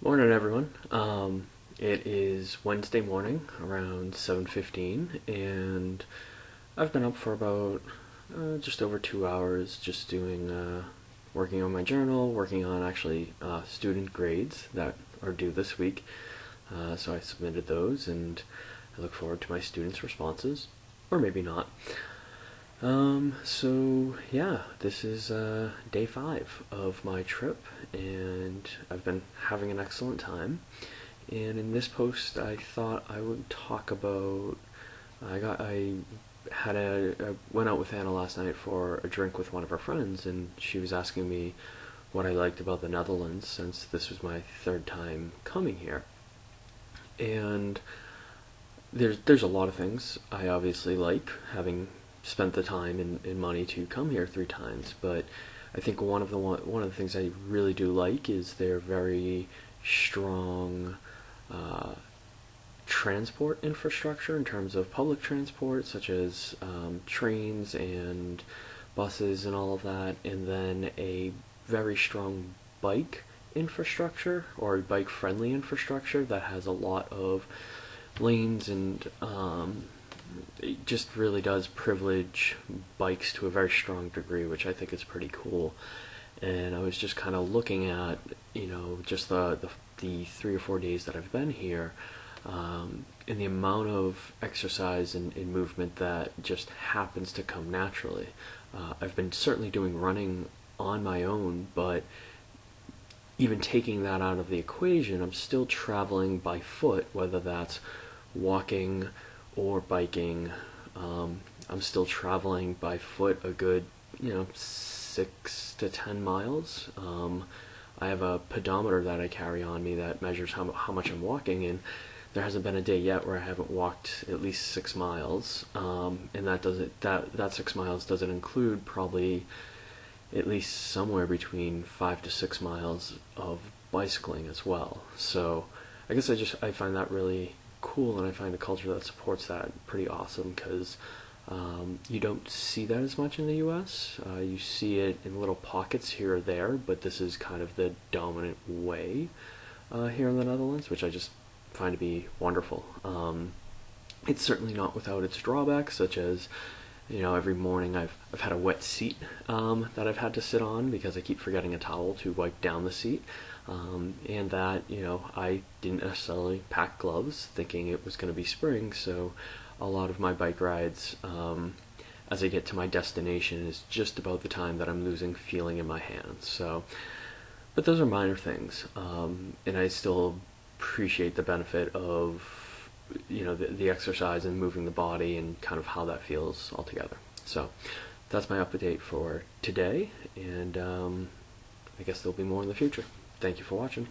Morning, everyone. Um, it is Wednesday morning, around 7:15, and I've been up for about uh, just over two hours, just doing, uh, working on my journal, working on actually uh, student grades that are due this week. Uh, so I submitted those, and I look forward to my students' responses, or maybe not. Um, so yeah, this is uh, day five of my trip, and I've been having an excellent time. And in this post, I thought I would talk about. I got I had a I went out with Anna last night for a drink with one of her friends, and she was asking me what I liked about the Netherlands since this was my third time coming here. And there's there's a lot of things I obviously like having spent the time and, and money to come here three times. But I think one of the one, one of the things I really do like is their very strong uh, transport infrastructure in terms of public transport, such as um, trains and buses and all of that, and then a very strong bike infrastructure or bike friendly infrastructure that has a lot of lanes and um, it just really does privilege bikes to a very strong degree, which I think is pretty cool. And I was just kind of looking at, you know, just the, the, the three or four days that I've been here, um, and the amount of exercise and, and, movement that just happens to come naturally. Uh, I've been certainly doing running on my own, but even taking that out of the equation, I'm still traveling by foot, whether that's walking or biking. Um, I'm still traveling by foot a good, you know, six to ten miles. Um, I have a pedometer that I carry on me that measures how, how much I'm walking, and there hasn't been a day yet where I haven't walked at least six miles. Um, and that doesn't that that six miles doesn't include probably at least somewhere between five to six miles of bicycling as well. So I guess I just I find that really cool, and I find a culture that supports that pretty awesome because um, you don't see that as much in the U.S. Uh, you see it in little pockets here or there, but this is kind of the dominant way uh, here in the Netherlands, which I just find to be wonderful. Um, it's certainly not without its drawbacks, such as you know every morning I've I've had a wet seat um, that I've had to sit on because I keep forgetting a towel to wipe down the seat. Um, and that you know I didn't necessarily pack gloves thinking it was going to be spring so a lot of my bike rides um, as I get to my destination is just about the time that I'm losing feeling in my hands so but those are minor things um, and I still appreciate the benefit of you know the, the exercise and moving the body and kind of how that feels altogether so that's my update for today and um, I guess there'll be more in the future. Thank you for watching.